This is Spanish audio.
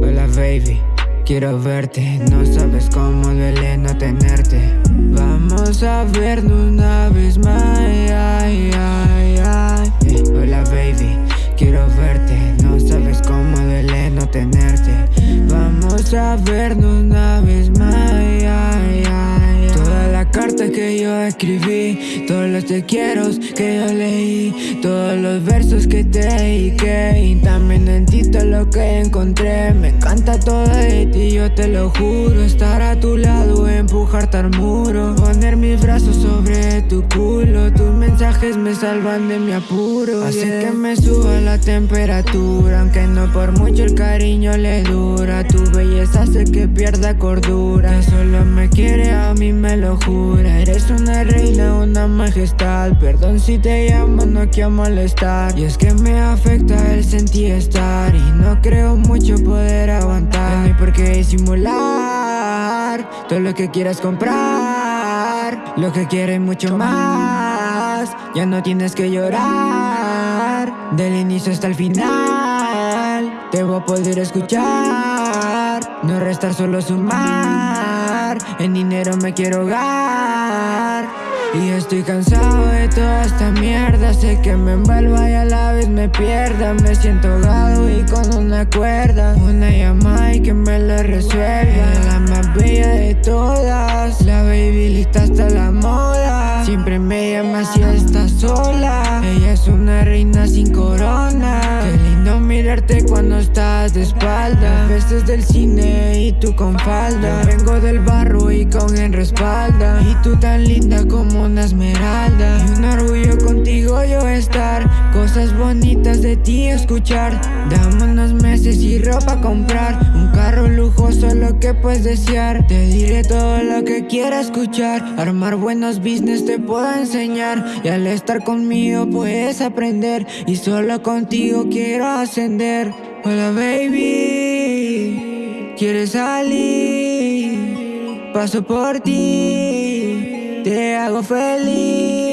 Hola baby, quiero verte. No sabes cómo duele no tenerte. Vamos a vernos una vez más. Hola baby, quiero verte. No sabes cómo duele no tenerte. Vamos a vernos que yo escribí Todos los te quiero que yo leí Todos los versos que te dediqué Y también en ti todo lo que encontré. Me encanta todo de ti, yo te lo juro Estar a tu lado, empujarte al muro Poner mis brazos sobre tu culo Tus mensajes me salvan de mi apuro. Hace que me suba la temperatura Aunque no por mucho el cariño le dura Tu belleza hace que pierda cordura Que solo me quiere, a mí me lo jura Eres una reina, una majestad. Perdón si te llamo, no quiero molestar. Y es que me afecta el sentir estar. Y no creo mucho poder aguantar. No por qué disimular Todo lo que quieras comprar. Lo que quieres mucho más. Ya no tienes que llorar. Del inicio hasta el final. Te voy a poder escuchar. No restar, solo sumar En dinero me quiero hogar y estoy cansado de toda esta mierda. Sé que me envuelva y a la vez me pierda. Me siento ahogado y con una cuerda. Una llamada y que me lo resuelva. La más bella de todas. La baby lista hasta la moda. Siempre me llama si está sola. Ella es una reina sin corona. Qué lindo mirarte cuando estás de espalda. Veces del cine y tú con falda. Vengo del barro y con el respalda. Y tú tan linda como una esmeralda. Y un orgullo contigo yo estar. Cosas bonitas de ti escuchar. Dame unos meses y ropa comprar. Un carro lujoso lo que puedes desear. Te diré todo lo que quiera escuchar. Armar buenos business te puedo enseñar. Y al estar conmigo puedes aprender. Y solo contigo quiero ascender Hola baby ¿Quieres salir? Paso por ti te hago feliz